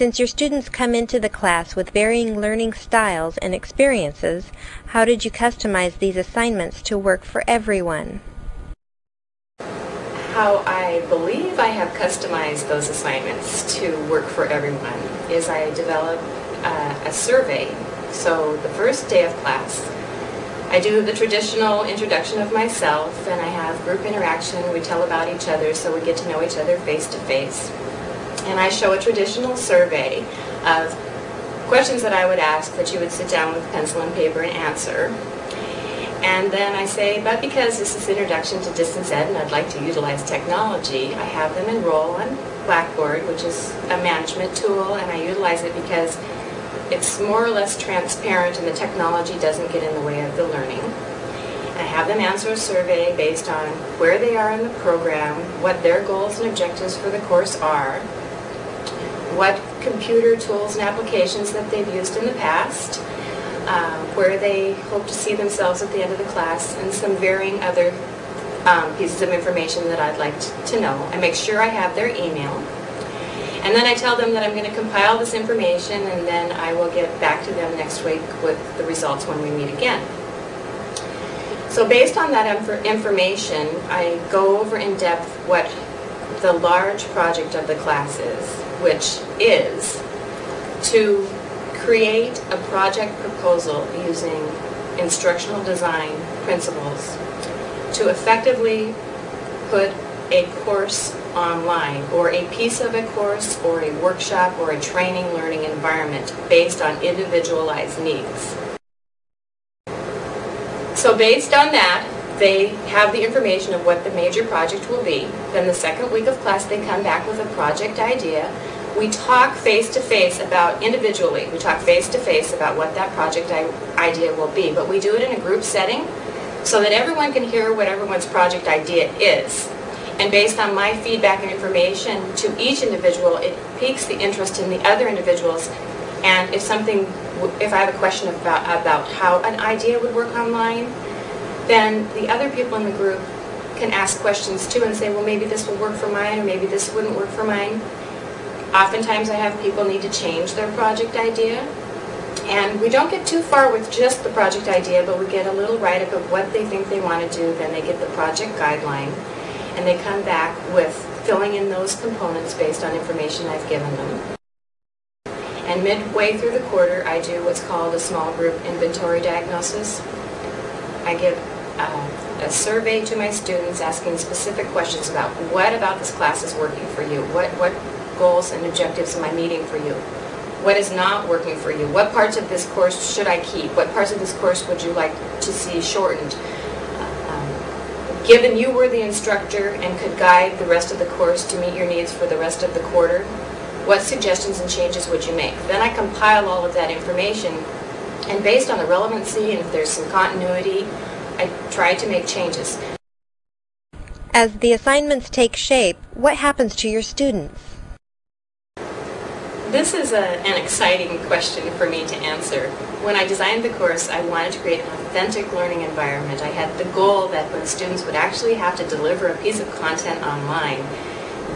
Since your students come into the class with varying learning styles and experiences, how did you customize these assignments to work for everyone? How I believe I have customized those assignments to work for everyone is I develop uh, a survey. So the first day of class, I do the traditional introduction of myself and I have group interaction. We tell about each other so we get to know each other face to face. And I show a traditional survey of questions that I would ask that you would sit down with pencil and paper and answer. And then I say, but because this is Introduction to Distance Ed and I'd like to utilize technology, I have them enroll on Blackboard, which is a management tool, and I utilize it because it's more or less transparent and the technology doesn't get in the way of the learning. I have them answer a survey based on where they are in the program, what their goals and objectives for the course are, what computer tools and applications that they've used in the past, um, where they hope to see themselves at the end of the class, and some varying other um, pieces of information that I'd like to know. I make sure I have their email. And then I tell them that I'm going to compile this information and then I will get back to them next week with the results when we meet again. So based on that inf information, I go over in depth what the large project of the classes, which is to create a project proposal using instructional design principles to effectively put a course online or a piece of a course or a workshop or a training learning environment based on individualized needs. So based on that, they have the information of what the major project will be. Then the second week of class, they come back with a project idea. We talk face-to-face -face about, individually, we talk face-to-face -face about what that project idea will be. But we do it in a group setting so that everyone can hear what everyone's project idea is. And based on my feedback and information to each individual, it piques the interest in the other individuals. And if something, if I have a question about, about how an idea would work online, then the other people in the group can ask questions too and say, well, maybe this will work for mine, or maybe this wouldn't work for mine. Oftentimes I have people need to change their project idea. And we don't get too far with just the project idea, but we get a little write-up of what they think they want to do, then they get the project guideline and they come back with filling in those components based on information I've given them. And midway through the quarter, I do what's called a small group inventory diagnosis. I give uh, a survey to my students asking specific questions about what about this class is working for you? What, what goals and objectives am I meeting for you? What is not working for you? What parts of this course should I keep? What parts of this course would you like to see shortened? Given you were the instructor and could guide the rest of the course to meet your needs for the rest of the quarter, what suggestions and changes would you make? Then I compile all of that information, and based on the relevancy and if there's some continuity, I try to make changes. As the assignments take shape, what happens to your students? This is a, an exciting question for me to answer. When I designed the course, I wanted to create an authentic learning environment. I had the goal that when students would actually have to deliver a piece of content online,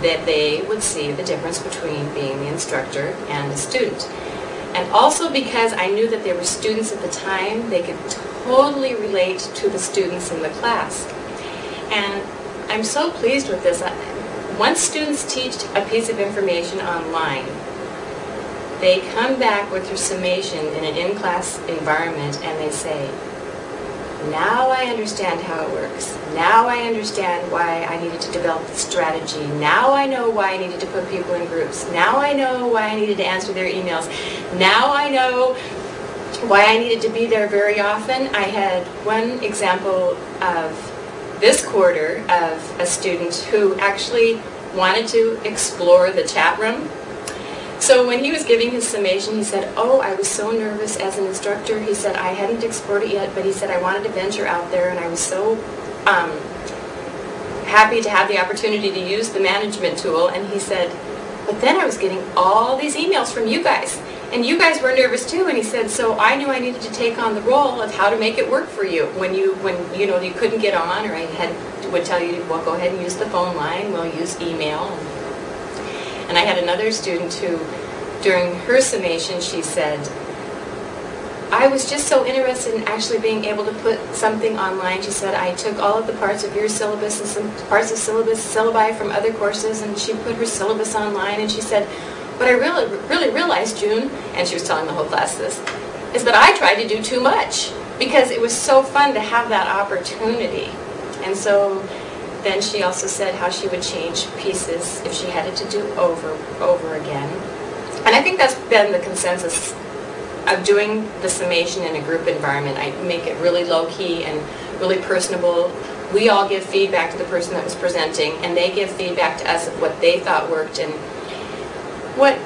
that they would see the difference between being the instructor and the student. And also because I knew that there were students at the time, they could totally relate to the students in the class. And I'm so pleased with this. Once students teach a piece of information online, they come back with their summation in an in-class environment and they say, now I understand how it works. Now I understand why I needed to develop the strategy. Now I know why I needed to put people in groups. Now I know why I needed to answer their emails. Now I know why I needed to be there very often. I had one example of this quarter of a student who actually wanted to explore the chat room so when he was giving his summation, he said, oh, I was so nervous as an instructor. He said, I hadn't explored it yet, but he said, I wanted to venture out there, and I was so um, happy to have the opportunity to use the management tool. And he said, but then I was getting all these emails from you guys. And you guys were nervous too, and he said, so I knew I needed to take on the role of how to make it work for you when you, when you know, you couldn't get on, or I had would tell you, well, go ahead and use the phone line, we'll use email, and I had another student who during her summation, she said, I was just so interested in actually being able to put something online. She said, I took all of the parts of your syllabus and some parts of syllabus, syllabi from other courses, and she put her syllabus online, and she said, what I really, really realized, June, and she was telling the whole class this, is that I tried to do too much because it was so fun to have that opportunity. And so then she also said how she would change pieces if she had it to do over, over again. And I think that's been the consensus of doing the summation in a group environment. I make it really low-key and really personable. We all give feedback to the person that was presenting, and they give feedback to us of what they thought worked. And what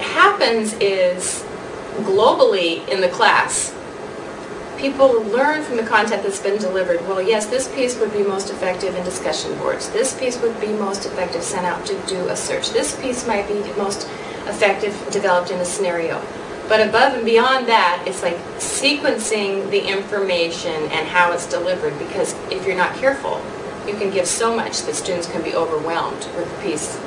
happens is, globally in the class, people learn from the content that's been delivered, well, yes, this piece would be most effective in discussion boards. This piece would be most effective sent out to do a search. This piece might be most effective developed in a scenario. But above and beyond that, it's like sequencing the information and how it's delivered because if you're not careful, you can give so much that students can be overwhelmed with the piece